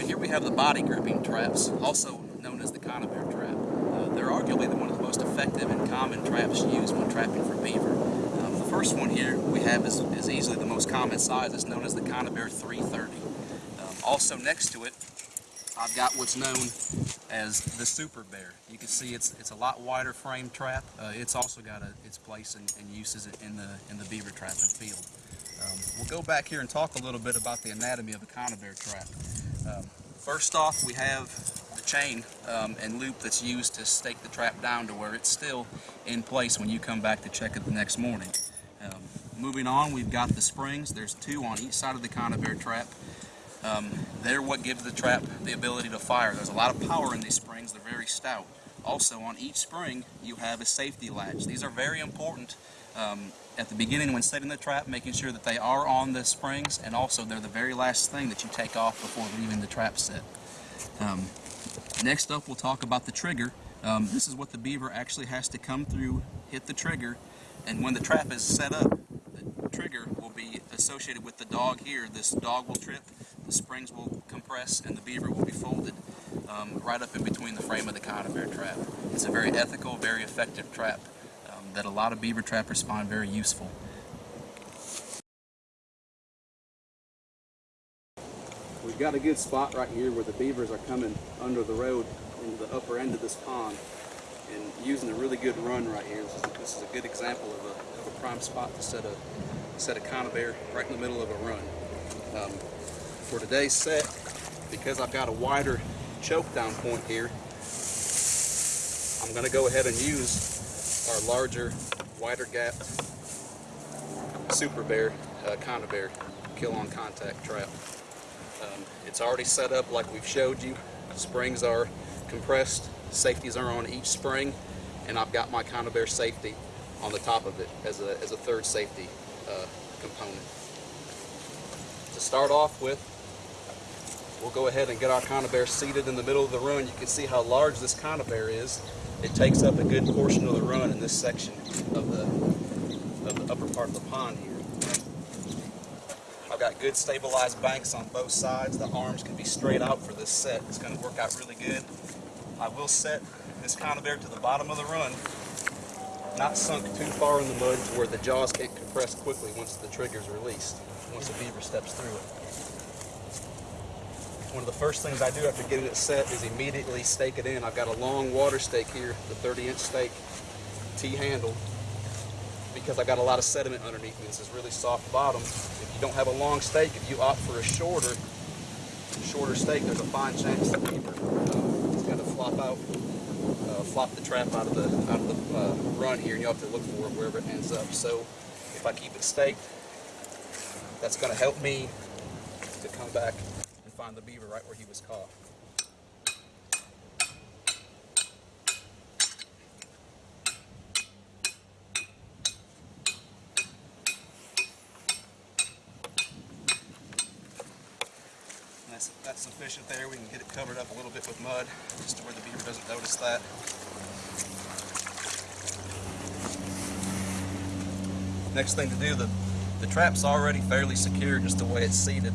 Alright, here we have the body gripping traps, also known as the conibear trap. Uh, they're arguably one of the most effective and common traps used when trapping for beaver. Um, the first one here we have is, is easily the most common size. It's known as the Conibear 330. Um, also next to it, I've got what's known as the Super Bear. You can see it's it's a lot wider frame trap. Uh, it's also got a, its place and, and uses in the in the beaver trapping field. Um, we'll go back here and talk a little bit about the anatomy of a conibear trap. Um, first off, we have the chain um, and loop that's used to stake the trap down to where it's still in place when you come back to check it the next morning. Um, moving on, we've got the springs. There's two on each side of the conibear trap. Um, they're what gives the trap the ability to fire. There's a lot of power in these springs. They're very stout. Also, on each spring, you have a safety latch. These are very important um, at the beginning when setting the trap, making sure that they are on the springs, and also they're the very last thing that you take off before leaving the trap set. Um, next up, we'll talk about the trigger. Um, this is what the beaver actually has to come through, hit the trigger, and when the trap is set up, the trigger will be associated with the dog here. This dog will trip, the springs will compress, and the beaver will be folded um, right up in between the frame of the conibear trap. It's a very ethical, very effective trap that a lot of beaver trappers find very useful. We've got a good spot right here where the beavers are coming under the road into the upper end of this pond and using a really good run right here. This is a, this is a good example of a, of a, prime spot to set a set a conibear right in the middle of a run. Um, for today's set, because I've got a wider choke down point here, I'm going to go ahead and use our larger, wider gap Super Bear, uh, Conibear kill on contact trap. Um, it's already set up like we've showed you. Springs are compressed, safeties are on each spring, and I've got my Conibear safety on the top of it as a, as a third safety uh, component. To start off with, we'll go ahead and get our Conibear seated in the middle of the run. You can see how large this Conibear is it takes up a good portion of the run in this section of the, of the upper part of the pond here. I've got good stabilized banks on both sides. The arms can be straight out for this set. It's going to work out really good. I will set this conibear to the bottom of the run, not sunk too far in the mud to where the jaws can't compress quickly once the trigger is released, once the beaver steps through it. One of the first things I do after getting it set is immediately stake it in. I've got a long water stake here, the 30 inch stake, T-handle, because I've got a lot of sediment underneath me. This is really soft bottom. If you don't have a long stake, if you opt for a shorter, shorter stake, there's a fine chance the beaver uh, is going to flop out, uh, flop the trap out of the out of the uh, run here, and you have to look for it wherever it ends up. So if I keep it staked, that's going to help me to come back find the beaver right where he was caught. That's, that's sufficient there. We can get it covered up a little bit with mud, just to where the beaver doesn't notice that. Next thing to do, the, the trap's already fairly secure just the way it's seated.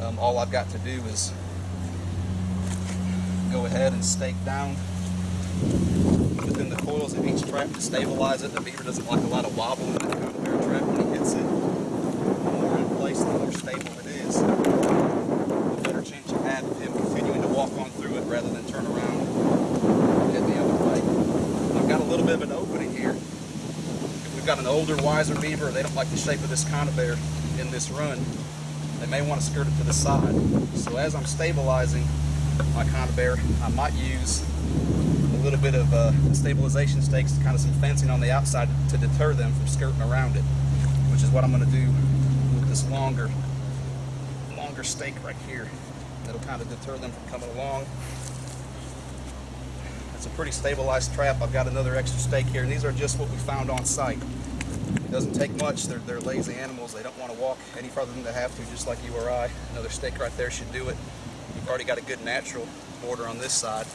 Um, all I've got to do is go ahead and stake down within the coils of each trap to stabilize it. The beaver doesn't like a lot of wobble in the conibear trap when he hits it. The more in place, the more stable it is. The better chance you have of him continuing to walk on through it rather than turn around and head the other way. I've got a little bit of an opening here. If we've got an older, wiser beaver, they don't like the shape of this conibear in this run, they may want to skirt it to the side. So as I'm stabilizing my conibear, I might use a little bit of uh, stabilization stakes, kind of some fencing on the outside to deter them from skirting around it, which is what I'm going to do with this longer, longer stake right here. That'll kind of deter them from coming along. It's a pretty stabilized trap. I've got another extra stake here, and these are just what we found on site. It doesn't take much. They're, they're lazy animals. They don't want to walk any further than they have to, just like you or I. Another stake right there should do it. You've already got a good natural border on this side.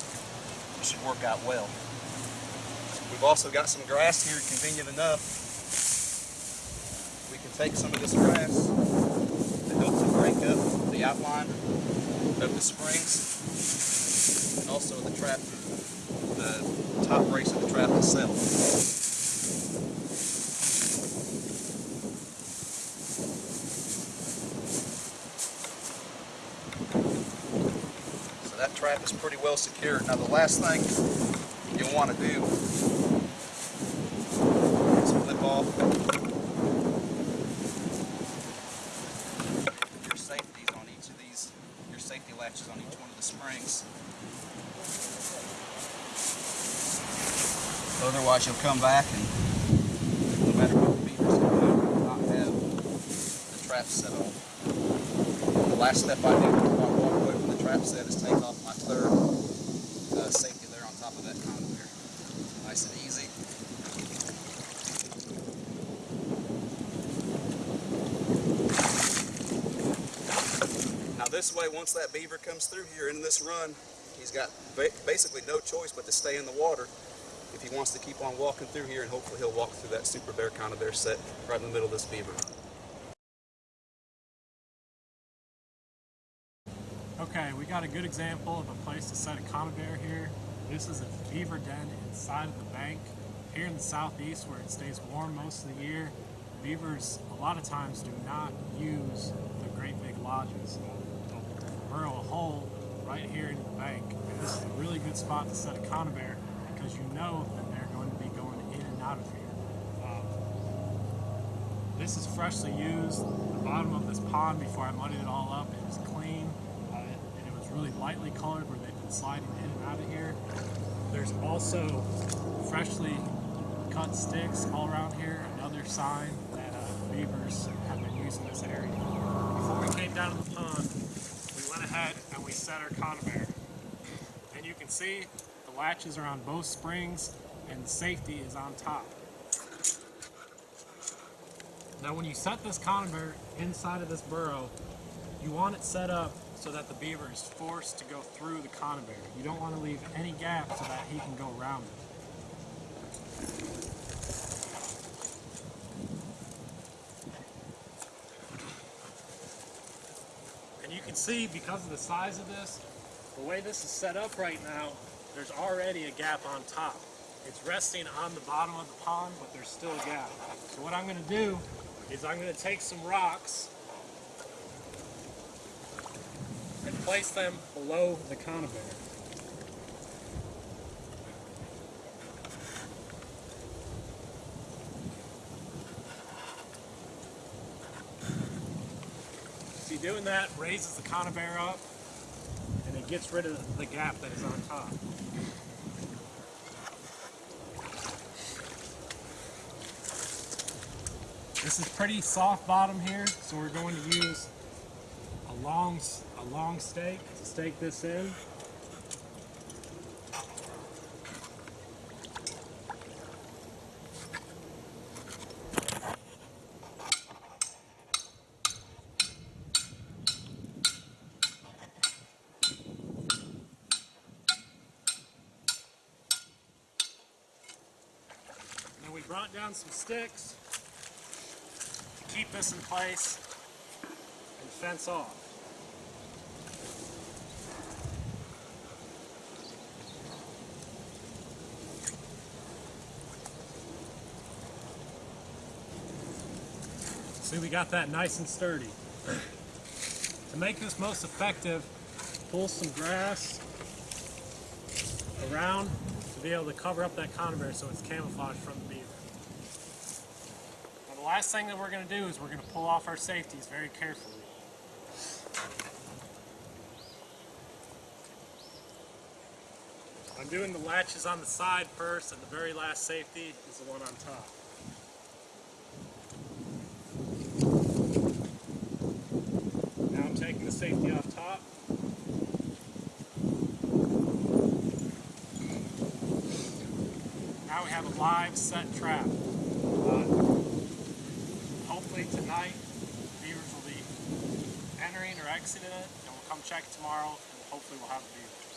It should work out well. We've also got some grass here, convenient enough. We can take some of this grass to help to break up the outline of the springs, and also the trap, the top brace of the trap itself. Trap is pretty well secured. Now the last thing you'll want to do is flip off your safeties on each of these, your safety latches on each one of the springs. Otherwise you'll come back and no matter what the beaver's going do, you'll not have the trap set on. The last step I do before I walk away from the trap set is take off my third uh, safety there on top of that conibear. Nice and easy. Now this way, once that beaver comes through here in this run, he's got ba basically no choice but to stay in the water if he wants to keep on walking through here and hopefully he'll walk through that super bear conibear set right in the middle of this beaver. Okay, we got a good example of a place to set a conibear here. This is a beaver den inside of the bank. Here in the southeast where it stays warm most of the year, beavers a lot of times do not use the great big lodges. They'll burrow a hole right here in the bank. And this is a really good spot to set a conibear because you know that they're going to be going in and out of here. Um, this is freshly used. The bottom of this pond before I muddied it all up, is clean. Uh, and it was really lightly colored where they've been sliding in and out of here. There's also freshly cut sticks all around here, another sign that uh, beavers have been using this area. Before we came down to the pond, we went ahead and we set our conibear. And you can see the latches are on both springs and safety is on top. Now when you set this conibear inside of this burrow, you want it set up so that the beaver is forced to go through the conibear. You don't want to leave any gap so that he can go around it. And you can see because of the size of this, the way this is set up right now, there's already a gap on top. It's resting on the bottom of the pond, but there's still a gap. So what I'm gonna do is I'm gonna take some rocks and place them below the conibear. See, doing that raises the conibear up and it gets rid of the gap that is on top. This is pretty soft bottom here, so we're going to use a long, a long stake to stake this in. Now we brought down some sticks to keep this in place and fence off. See, we got that nice and sturdy. To make this most effective, pull some grass around to be able to cover up that conibear so it's camouflaged from the beaver. Now the last thing that we're going to do is we're going to pull off our safeties very carefully. I'm doing the latches on the side first and the very last safety is the one on top. Now I'm taking the safety off top. Now we have a live set trap. Uh, hopefully tonight beavers will be entering or exiting it and we'll come check tomorrow and hopefully we'll have a beaver.